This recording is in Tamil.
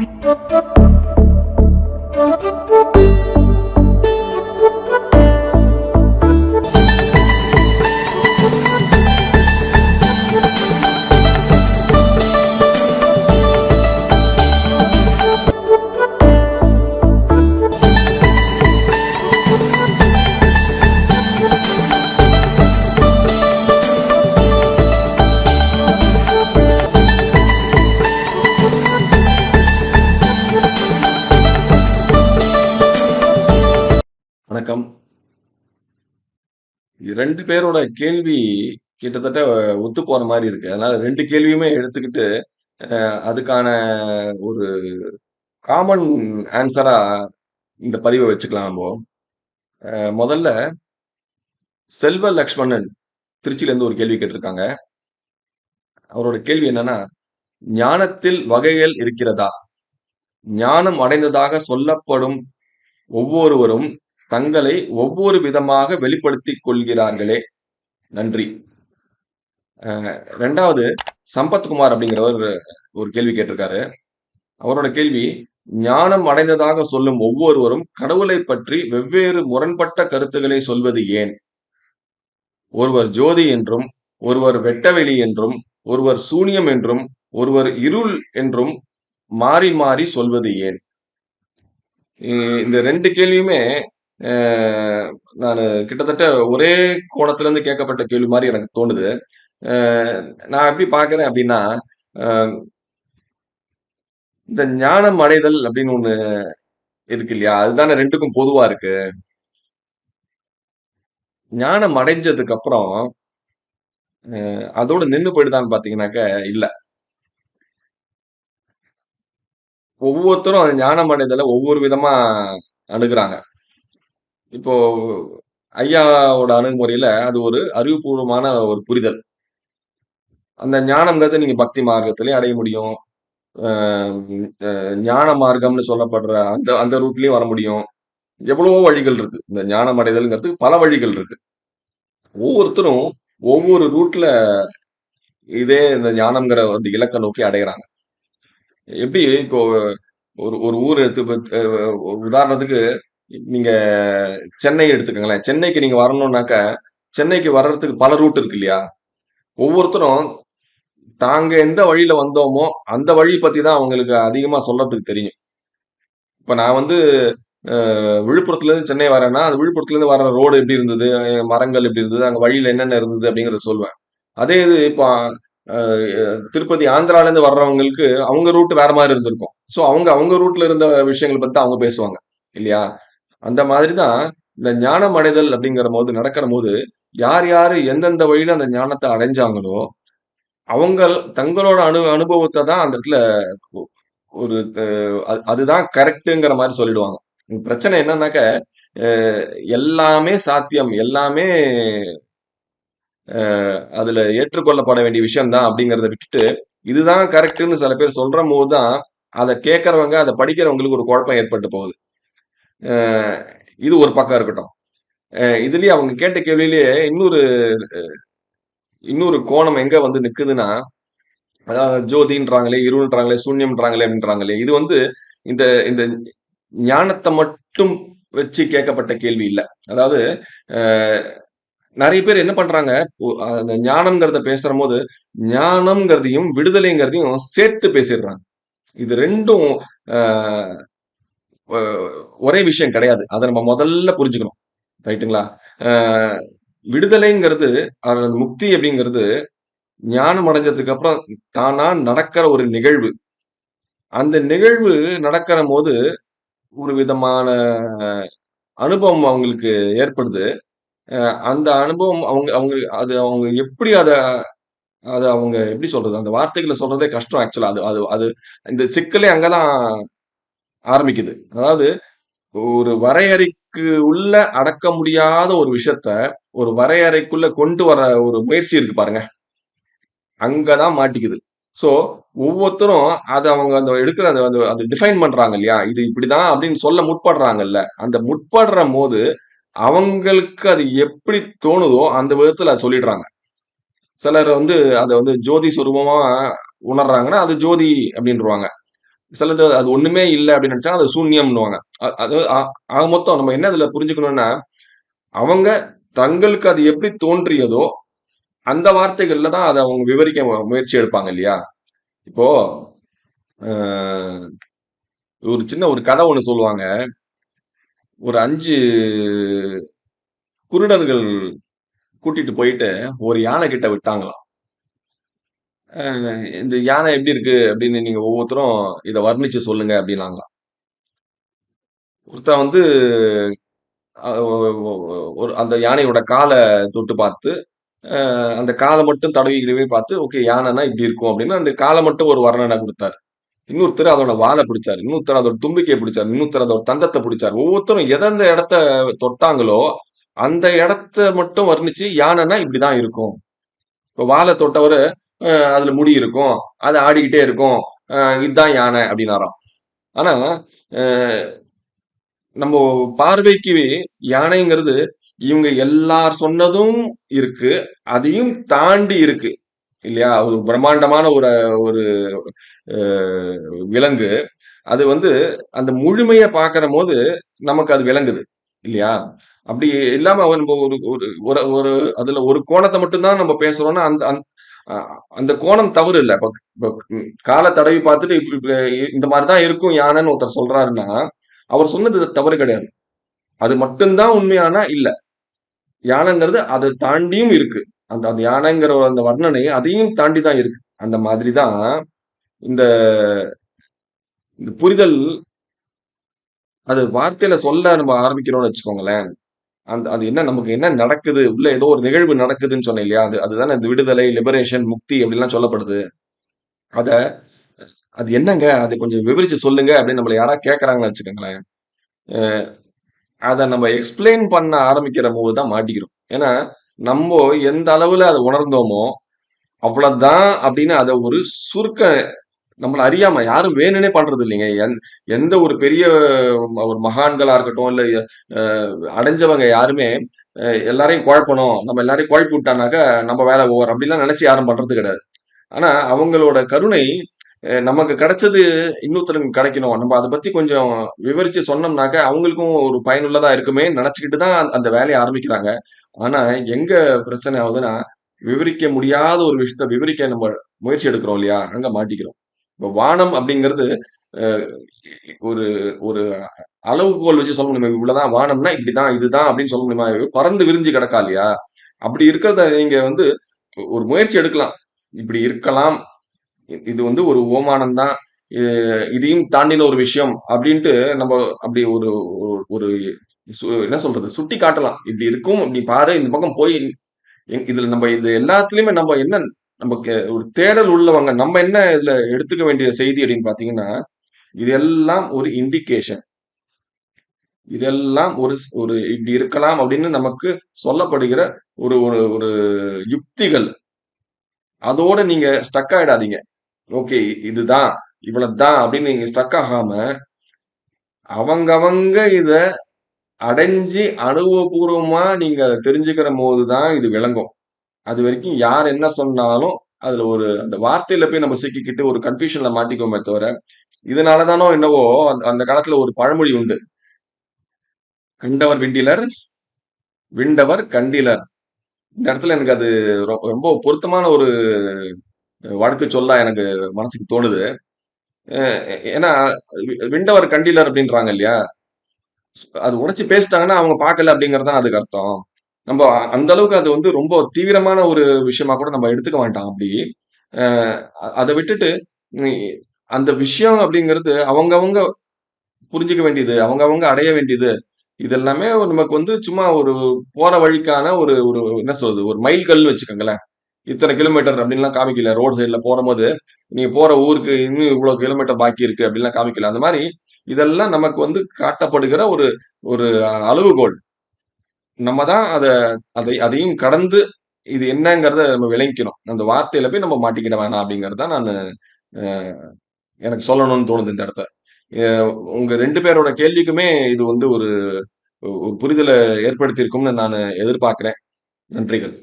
Thank you. 2 பேரோட கேள்வி கிட்டத்தட்ட ஒத்து போற மாரி இருக்கு. அதனால 2 கேள்வியுமே எடுத்துக்கிட்டு, அ அதுக்கான ஒரு காமன் ஆன்ஸரா இந்த பதிவ வச்சுக்கலாம் நம்போ. அ முதல்ல செல்வ லக்ஷ்மணன் திருச்சியிலேருந்து ஒரு கேள்வி கேட்டிருக்காங்க. அவரோட கேள்வி என்னன்னா, "ஞானத்தில் வகைகள் இருக்கிறதா? ஞானம் அடைந்ததாக சொல்லப்படும் ஒவ்வொருவரும் தங்களை ஒவ்வொரு விதமாக வெளிப்படுத்திக் கொள்கிறார்களே! நன்றி." ரெண்டாவது சம்பத்குமார் அப்படிங்கிறவர் ஒரு கேள்வி கேட்டிருக்காரு. அவரோட கேள்வி, "ஞானம் அடைந்ததாக சொல்லும் ஒவ்வொருவரும் கடவுளை பற்றி வெவ்வேறு முரண்பட்ட கருத்துக்களை சொல்வது ஏன்? ஒருவர் ஜோதி என்றும், ஒருவர் வெட்டவெளி என்றும், ஒருவர் சூனியம் என்றும், ஒருவர் இருள் என்றும் மாறி மாறி சொல்வது ஏன்?" இந்த ரெண்டு கேள்வியுமே நான் கிட்டத்தட்ட ஒரே கோணத்திலிருந்து கேட்கப்பட்ட கேள்வி மாதிரி எனக்கு தோணுது. நான் எப்படி பார்க்குறேன் அப்படின்னா, இந்த ஞானம் அடைதல் அப்படின்னு ஒண்ணு இருக்கு இல்லையா? அதுதானே ரெண்டுக்கும் பொதுவா இருக்கு. ஞானம் அடைஞ்சதுக்கு அப்புறம், அதோட நின்னு போயிடுதான்னு பார்த்தீங்கன்னாக்க, இல்ல. ஒவ்வொருத்தரும் அந்த ஞானம் அடைதலை ஒவ்வொரு விதமா அணுகுறாங்க. இப்போ ஐயாவோட அணுகுமுறையில அது ஒரு அறிவுபூர்வமான ஒரு புரிதல். அந்த ஞானம்ங்கிறது நீங்க பக்தி மார்க்கத்திலயும் அடைய முடியும். ஞான மார்க்கம்னு சொல்லப்படுற அந்த அந்த ரூட்லயும் வர முடியும். எவ்வளவோ வழிகள் இருக்கு. இந்த ஞானம் அடைதல்ங்கிறதுக்கு பல வழிகள் இருக்கு. ஒவ்வொருத்தரும் ஒவ்வொரு ரூட்ல இதே இந்த ஞானம்ங்கிற வந்து இலக்கை நோக்கி அடைகிறாங்க எப்படி இப்போ ஒரு ஒரு ஊர் எடுத்து உதாரணத்துக்கு நீங்க சென்னை எடுத்துக்கோங்களேன் சென்னைக்கு நீங்க வரணும்னாக்க, சென்னைக்கு வர்றதுக்கு பல ரூட் இருக்கு இல்லையா? ஒவ்வொருத்தரும் தாங்க எந்த வழியில வந்தோமோ, அந்த வழி பத்தி தான் அவங்களுக்கு அதிகமா சொல்றதுக்கு தெரியும். இப்ப நான் வந்து விழுப்புரத்துல இருந்து சென்னை வரேன்னா, அந்த விழுப்புரத்துலருந்து வர்ற ரோடு எப்படி இருந்தது? மரங்கள் எப்படி இருந்தது? அங்க வழியில என்னென்ன இருந்தது? அப்படிங்கிறத சொல்லுவேன். அதே இது இப்போ திருப்பதி ஆந்திரால இருந்து வர்றவங்களுக்கு அவங்க ரூட் வேற மாதிரி இருந்திருக்கும். ஸோ அவங்க அவங்க ரூட்ல இருந்த விஷயங்களை பத்தி அவங்க பேசுவாங்க. இல்லையா? அந்த மாதிரி தான் இந்த ஞானம் அடைதல் அப்படிங்கிறபோது நடக்கிறபோது, யார் யாரு எந்தெந்த வழியில அந்த ஞானத்தை அடைஞ்சாங்களோ, அவங்க தங்களோட அனு அனுபவத்தை தான் அந்த இடத்துல ஒரு அது அதுதான் கரெக்டுங்கிற மாதிரி சொல்லிடுவாங்க. பிரச்சனை என்னன்னாக்க, எல்லாமே சாத்தியம். எல்லாமே அதுல ஏற்றுக்கொள்ளப்பட வேண்டிய விஷயம்தான் அப்படிங்கிறத விட்டுட்டு, இதுதான் கரெக்டுன்னு சில பேர் சொல்றம்போது தான், அதை கேட்கறவங்க அதை படிக்கிறவங்களுக்கு ஒரு குழப்பம் ஏற்பட்டு போகுது. இது ஒரு பக்கம் இருக்கட்டும். இதுலயே அவங்க கேட்ட கேள்வியிலேயே இன்னொரு இன்னொரு கோணம் எங்க வந்து நிக்குதுன்னா, அதாவது ஜோதின்றாங்களே, இருள்ன்றாங்களே, சூன்யம்ன்றாங்களே அப்படின்றாங்களே, இது வந்து இந்த இந்த ஞானத்தை மட்டும் வச்சு கேட்கப்பட்ட கேள்வி இல்ல. அதாவது நிறைய பேர் என்ன பண்றாங்க, அந்த ஞானம்ங்கிறத பேசுறம்போது, ஞானம்ங்கிறதையும், விடுதலைங்கிறதையும் சேர்த்து பேசிடுறாங்க. இது ரெண்டும் ஒரே விஷயம் கிடையாது. அதை நம்ம முதல்ல புரிஞ்சுக்கணும். ரைட்டுங்களா? விடுதலைங்கிறது, அது முக்தி அப்படிங்கிறது, ஞானம் அடைஞ்சதுக்கு அப்புறம் தானா நடக்கிற ஒரு நிகழ்வு. அந்த நிகழ்வு நடக்கிற போது ஒரு விதமான அனுபவம் அவங்களுக்கு ஏற்படுது. அந்த அனுபவம் அவங்க அவங்க அது அவங்க எப்படி அத அத அவங்க எப்படி சொல்றது? அந்த வார்த்தைகளை சொல்றதே கஷ்டம் ஆக்சுவலா. அது அது அது இந்த சிக்கலே அங்கதான் ஆரம்பிக்குது. அதாவது ஒரு வரையறைக்கு உள்ள அடக்க முடியாத ஒரு விஷயத்த, ஒரு வரையறைக்குள்ள கொண்டு வர ஒரு முயற்சி இருக்கு பாருங்க. அங்கதான் மாட்டிக்குது. ஸோ, ஒவ்வொருத்தரும் அதை அவங்க அந்த எடுக்கிற அந்த அந்த டிஃபைன் பண்றாங்க இல்லையா? இது இப்படிதான் அப்படின்னு சொல்ல முற்படுறாங்கல்ல. அந்த முற்படுறம்போது, அவங்களுக்கு அது எப்படி தோணுதோ, அந்த விதத்துல அதை சொல்லிடுறாங்க. சிலர் வந்து அதை வந்து ஜோதி சுரூபமா உணர்றாங்கன்னா, அது ஜோதி அப்படின்றவாங்க சிலது அது ஒண்ணுமே இல்ல அப்படின்னு நினைச்சா அது சூன்யம்னுவாங்க. அ அது ஆக மொத்தம் நம்ம என்ன இதுல புரிஞ்சுக்கணும்னா, அவங்க தங்களுக்கு அது எப்படி தோன்றியதோ, அந்த வார்த்தைகள்ல தான் அதை அவங்க விவரிக்க முயற்சி எடுப்பாங்க இல்லையா? இப்போ ஒரு சின்ன ஒரு கதை ஒண்ணு சொல்லுவாங்க. ஒரு அஞ்சு குருடர்கள் கூட்டிட்டு போயிட்டு ஒரு யானை கிட்ட விட்டாங்களாம். அ "இந்த யானை எப்படி இருக்கு?" அப்படின்னு நீங்க ஒவ்வொருத்தரும் இத வர்ணிச்சு சொல்லுங்க அப்படின்னாங்களாம். ஒருத்தன் வந்து அ ஒ ஒ ஒரு அந்த யானையோட கால தொட்டு பார்த்து, அ அந்த கால மட்டும் தடவி கிடவி பார்த்து, ஓகே யானைன்னா இப்படி இருக்கும் அப்படின்னு அந்த கால மட்டும் ஒரு வர்ணனை குடுத்தாரு. இன்னொருத்தர் அதோட வால பிடிச்சாரு. இன்னொருத்தர் அதோட தும்பிக்கைய பிடிச்சாரு. இன்னொருத்தர் அதோட தந்தத்த பிடிச்சாரு. ஒவ்வொருத்தரும் எந்தெந்த இடத்த தொட்டாங்களோ, அந்த இடத்த மட்டும் வர்ணிச்சு யானைன்னா இப்படிதான் இருக்கும். இப்ப வால தொட்டவரு, அதுல முடி இருக்கும். அது ஆடிக்கிட்டே இருக்கும். இதுதான் யானை அப்படின்னாராம். ஆனா, நம்ம பார்வைக்கு யானைங்கிறது இவங்க எல்லார் சொன்னதும் இருக்கு. அதையும் தாண்டி இருக்கு. இல்லையா? ஒரு பிரம்மாண்டமான ஒரு ஒரு விலங்கு. அது வந்து அந்த முழுமைய பார்க்கிறபோது நமக்கு அது விளங்குது. இல்லையா? அப்படி இல்லாம நம்ம ஒரு ஒரு ஒரு ஒரு அதுல ஒரு கோணத்தை மட்டும் தான் நம்ம பேசுறோம்னா, அந்த அந் அந்த கோணம் தவறு இல்ல. இப்போ கால தடவி பார்த்துட்டு இப்படி இந்த மாதிரி தான் இருக்கும் யானைன்னு ஒருத்தர் சொல்றாருன்னா, அவர் சொன்னது தவறு கிடையாது. அது மட்டும் தான் உண்மையானா இல்ல. யானைங்கிறது அதை தாண்டியும் இருக்கு. அந்த அந்த யானைங்கிற அந்த வர்ணனை அதையும் தாண்டி தான் இருக்கு. அந்த மாதிரி தான் இந்த இந்த புரிதல் அது வார்த்தையில சொல்ல நம்ம ஆரம்பிக்கிறோம்னு வச்சுக்கோங்களேன். அந்த அது என்ன நமக்கு என்ன நடக்குது? உள்ள ஏதோ ஒரு நிகழ்வு நடக்குதுன்னு சொன்னேன் இல்லையா? அது அதுதானே இந்த விடுதலை, லிபரேஷன், முக்தி அப்படிலாம் சொல்லப்படுது. அத அது என்னங்க? அதை கொஞ்சம் விவரிச்சு சொல்லுங்க அப்படின்னு நம்மள யாரா கேட்கறாங்கன்னு வச்சுக்கோங்களேன். அதை நம்ம எக்ஸ்பிளைன் பண்ண ஆரம்பிக்கிறபோது தான் மாட்டிக்கிறோம். ஏன்னா, நம்ம எந்த அளவுல அதை உணர்ந்தோமோ, அவ்வளவுதான் அப்படின்னு அதை ஒரு சுருக்க நம்மள அறியாம யாரும் வேணும்னே பண்றது இல்லைங்க. என் எந்த ஒரு பெரிய ம- ஒரு மகான்களா இருக்கட்டும், இல்ல அடைஞ்சவங்க யாருமே எல்லாரையும் குழப்பணும். நம்ம எல்லாரையும் குழப்பி விட்டானாக்க நம்ம வேலை ஓவர் அப்படிலாம் நினைச்சு யாரும் பண்றது கிடையாது. ஆனா அவங்களோட கருணை நமக்கு கிடைச்சது இன்னொருத்தருக்கு கிடைக்கணும். நம்ம அதை பத்தி கொஞ்சம் விவரிச்சு சொன்னோம்னாக்க, அவங்களுக்கும் ஒரு பயனுள்ளதா இருக்குமேன்னு நினைச்சுக்கிட்டு தான் அந்த வேலையை ஆரம்பிக்கிறாங்க. ஆனா எங்க பிரச்சனை ஆகுதுன்னா, விவரிக்க முடியாத ஒரு விஷயத்த விவரிக்க நம்ம முயற்சி எடுக்கிறோம் இல்லையா? அங்க மாட்டிக்கிறோம். இப்போ வானம் அப்படிங்கிறது ஒரு ஒரு அளவுகோல் வச்சு சொல்ல முடியுமா? இவ்வளவுதான் வானம்னா இப்படிதான், இதுதான் அப்படின்னு சொல்ல முடியுமா? பறந்து விரிஞ்சு கிடக்கா இல்லையா? அப்படி இருக்கிறத நீங்க வந்து ஒரு முயற்சி எடுக்கலாம். இப்படி இருக்கலாம். இது வந்து ஒரு ஓமானம் தான். இதையும் தாண்டின ஒரு விஷயம் அப்படின்ட்டு நம்ம அப்படி ஒரு ஒரு என்ன சொல்றது? சுட்டி காட்டலாம். இப்படி இருக்கும். இப்படி பாரு இந்த பக்கம் போய் இதுல நம்ம இது எல்லாத்துலயுமே நம்ம என்ன நமக்கு ஒரு தேடல் உள்ளவங்க. நம்ம என்ன இதுல எடுத்துக்க வேண்டிய செய்தி அப்படின்னு பார்த்தீங்கன்னா, இதெல்லாம் ஒரு இண்டிகேஷன். இதெல்லாம் ஒரு ஒரு இப்படி இருக்கலாம் அப்படின்னு நமக்கு சொல்லப்படுகிற ஒரு ஒரு ஒரு யுக்திகள். அதோட நீங்க ஸ்டக் ஆயிடாதீங்க. ஓகே இதுதான், இவ்வளவுதான் அப்படின்னு நீங்க ஸ்டக் ஆகாம, அவங்கவங்க இத அடைஞ்சு அனுபவபூர்வமா நீங்க தெரிஞ்சுக்கிற தான் இது விளங்கும். அது வரைக்கும் யார் என்ன சொன்னாலும், அதுல ஒரு அந்த வார்த்தையில போய் நம்ம சிக்கிக்கிட்டு ஒரு கன்ஃபியூஷன்ல மாட்டிக்கோமே தவிர, இதனால தானோ என்னவோ அந்த காலத்துல ஒரு பழமொழி உண்டு. "கண்டவர் விண்டிலர், விண்டவர் கண்டிலர்." இந்த இடத்துல எனக்கு அது ரொ ரொம்ப பொருத்தமான ஒரு வழக்கு சொல்லா எனக்கு மனசுக்கு தோணுது. ஏன்னா, விண்டவர் கண்டிலர் அப்படின்றாங்க இல்லையா? அது உடைச்சு பேசிட்டாங்கன்னா, அவங்க பார்க்கல அப்படிங்கிறது தான் அதுக்கு அர்த்தம். நம்ம அந்த அளவுக்கு அது வந்து ரொம்ப தீவிரமான ஒரு விஷயமா கூட நம்ம எடுத்துக்க வேண்டாம் அப்படி. அதை விட்டுட்டு, அந்த விஷயம் அப்படிங்கிறது அவங்கவங்க புரிஞ்சுக்க வேண்டியது, அவங்கவங்க அடைய வேண்டியது. இது எல்லாமே நமக்கு வந்து சும்மா ஒரு போற வழிக்கான ஒரு ஒரு என்ன சொல்றது? ஒரு மைல் கல் வச்சுக்கோங்களேன். இத்தனை கிலோமீட்டர் அப்படின்லாம் காமிக்கல. ரோட் சைடில் போகும்போது நீங்க போற ஊருக்கு இன்னும் இவ்வளோ கிலோமீட்டர் பாக்கி இருக்கு அப்படின்லாம் காமிக்கல. அந்த மாதிரி இதெல்லாம் நமக்கு வந்து காட்டப்படுகிற ஒரு ஒரு அளவுகோல். நம்ம தான் அதை அதை அதையும் கடந்து இது என்னங்கிறத நம்ம விளங்கிக்கணும். அந்த வார்த்தையில போய் நம்ம மாட்டிக்கிட வேணாம் அப்படிங்கிறது தான் நான் எனக்கு சொல்லணும்னு தோணுது இந்த இடத்த உங்க ரெண்டு பேரோட கேள்விக்குமே இது வந்து ஒரு ஒரு புரிதலை ஏற்படுத்தியிருக்கும்னு நான் எதிர்பார்க்கிறேன். நன்றிகள்.